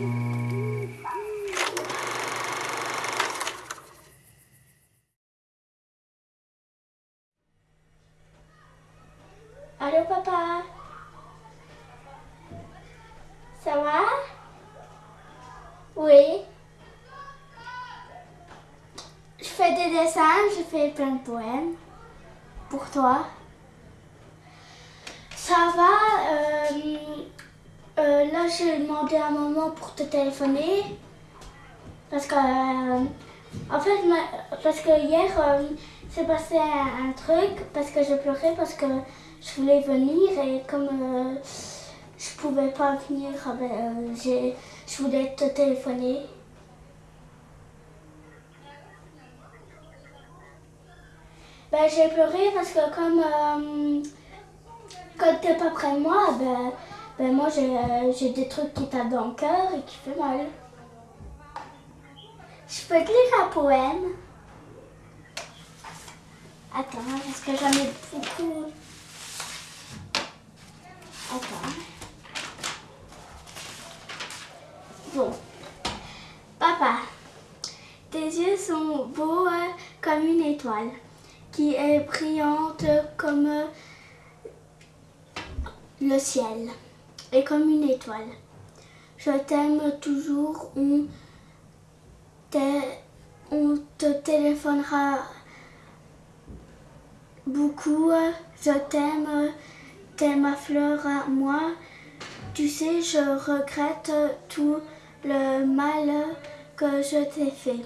Allô papa Ça va? Oui. Je fais des dessins, je fais plein de poèmes. Pour toi. Ça va? J'ai demandé à maman pour te téléphoner. Parce que... euh, en fait, parce que hier, euh, s'est passé un, truc. Parce que je pleurais parce que je voulais venir. Et comme euh, je pouvais pas venir, ah ben, euh, j'ai- je voulais te téléphoner. Ben, j'ai pleuré parce que comme euh, quand t'es pas près de moi, ben, ben moi j'ai euh, j'ai des trucs qui tapent dans le cœur et qui fait mal. Je peux te lire un poème Attends, parce que j'en ai beaucoup. Attends. Bon. Papa, tes yeux sont beaux euh, comme une étoile qui est brillante comme le ciel et comme une étoile. Je t'aime toujours, on, te- on te téléphonera beaucoup. Je t'aime, t'es ma fleur à moi. Tu sais, je regrette tout le mal que je t'ai fait.